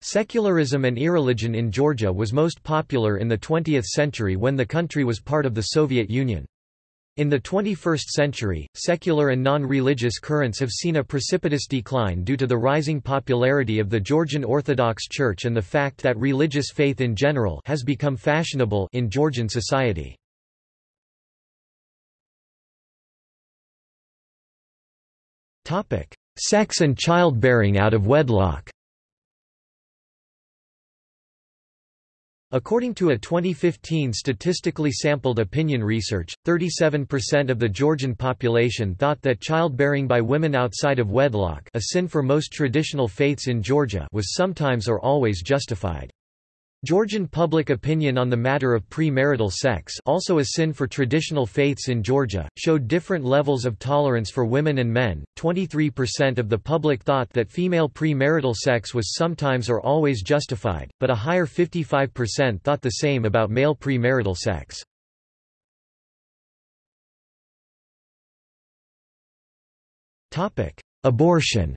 Secularism and irreligion in Georgia was most popular in the 20th century when the country was part of the Soviet Union. In the 21st century, secular and non-religious currents have seen a precipitous decline due to the rising popularity of the Georgian Orthodox Church and the fact that religious faith in general has become fashionable in Georgian society. Sex and childbearing out of wedlock According to a 2015 statistically sampled opinion research, 37% of the Georgian population thought that childbearing by women outside of wedlock a sin for most traditional faiths in Georgia was sometimes or always justified. Georgian public opinion on the matter of premarital sex also a sin for traditional faiths in Georgia, showed different levels of tolerance for women and men. 23% of the public thought that female premarital sex was sometimes or always justified, but a higher 55% thought the same about male premarital sex. Abortion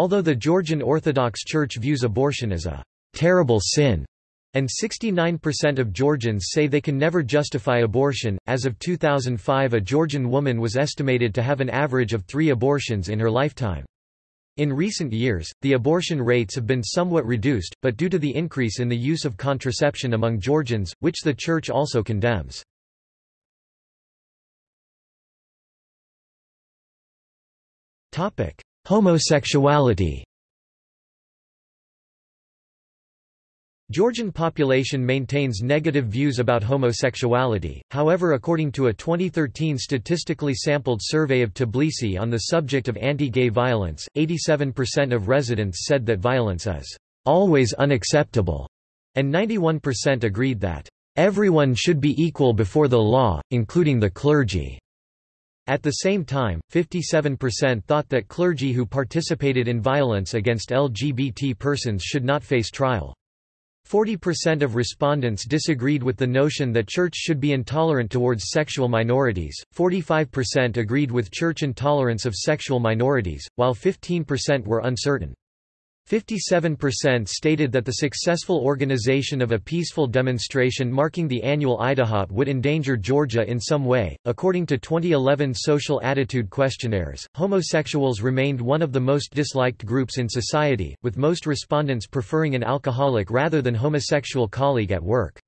Although the Georgian Orthodox Church views abortion as a terrible sin, and 69% of Georgians say they can never justify abortion. As of 2005, a Georgian woman was estimated to have an average of three abortions in her lifetime. In recent years, the abortion rates have been somewhat reduced, but due to the increase in the use of contraception among Georgians, which the Church also condemns. Homosexuality Georgian population maintains negative views about homosexuality, however according to a 2013 statistically sampled survey of Tbilisi on the subject of anti-gay violence, 87% of residents said that violence is always unacceptable, and 91% agreed that everyone should be equal before the law, including the clergy. At the same time, 57% thought that clergy who participated in violence against LGBT persons should not face trial. 40% of respondents disagreed with the notion that church should be intolerant towards sexual minorities, 45% agreed with church intolerance of sexual minorities, while 15% were uncertain. 57% stated that the successful organization of a peaceful demonstration marking the annual IDAHOT would endanger Georgia in some way. According to 2011 social attitude questionnaires, homosexuals remained one of the most disliked groups in society, with most respondents preferring an alcoholic rather than homosexual colleague at work.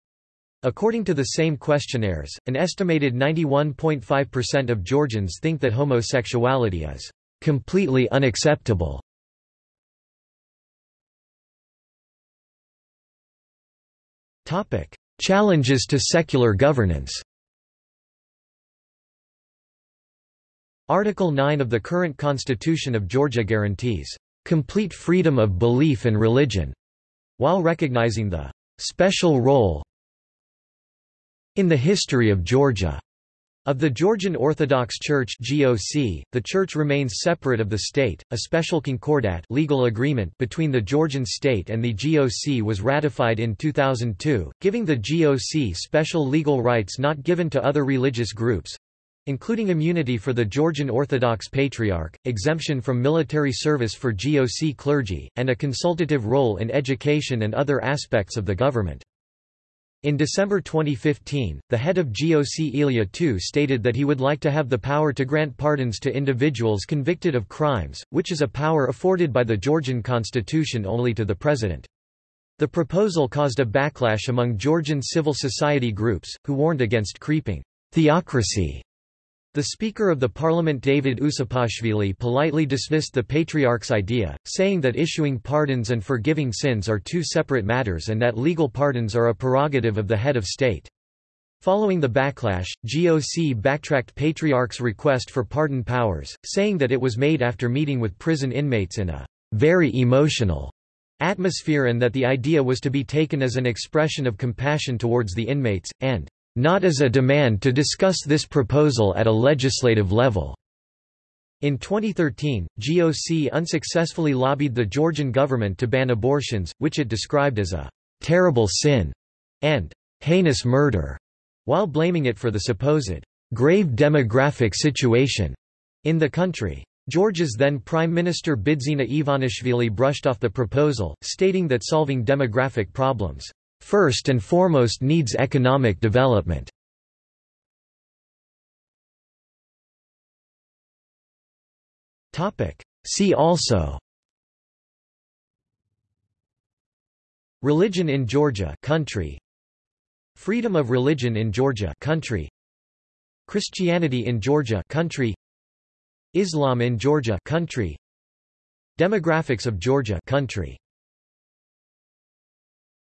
According to the same questionnaires, an estimated 91.5% of Georgians think that homosexuality is completely unacceptable. Challenges to secular governance. Article 9 of the current Constitution of Georgia guarantees complete freedom of belief and religion, while recognizing the special role in the history of Georgia of the Georgian Orthodox Church (GOC), the church remains separate of the state. A special concordat legal agreement between the Georgian state and the GOC was ratified in 2002, giving the GOC special legal rights not given to other religious groups, including immunity for the Georgian Orthodox Patriarch, exemption from military service for GOC clergy, and a consultative role in education and other aspects of the government. In December 2015, the head of GOC Ilya II stated that he would like to have the power to grant pardons to individuals convicted of crimes, which is a power afforded by the Georgian constitution only to the president. The proposal caused a backlash among Georgian civil society groups, who warned against creeping theocracy the Speaker of the Parliament David Usupashvili politely dismissed the Patriarch's idea, saying that issuing pardons and forgiving sins are two separate matters and that legal pardons are a prerogative of the head of state. Following the backlash, GOC backtracked Patriarch's request for pardon powers, saying that it was made after meeting with prison inmates in a very emotional atmosphere and that the idea was to be taken as an expression of compassion towards the inmates, and not as a demand to discuss this proposal at a legislative level. In 2013, GOC unsuccessfully lobbied the Georgian government to ban abortions, which it described as a terrible sin and heinous murder, while blaming it for the supposed grave demographic situation in the country. Georgia's then Prime Minister Bidzina Ivanishvili brushed off the proposal, stating that solving demographic problems, first and foremost needs economic development. See also Religion in Georgia country. Freedom of religion in Georgia country. Christianity in Georgia country. Islam in Georgia country. Demographics of Georgia country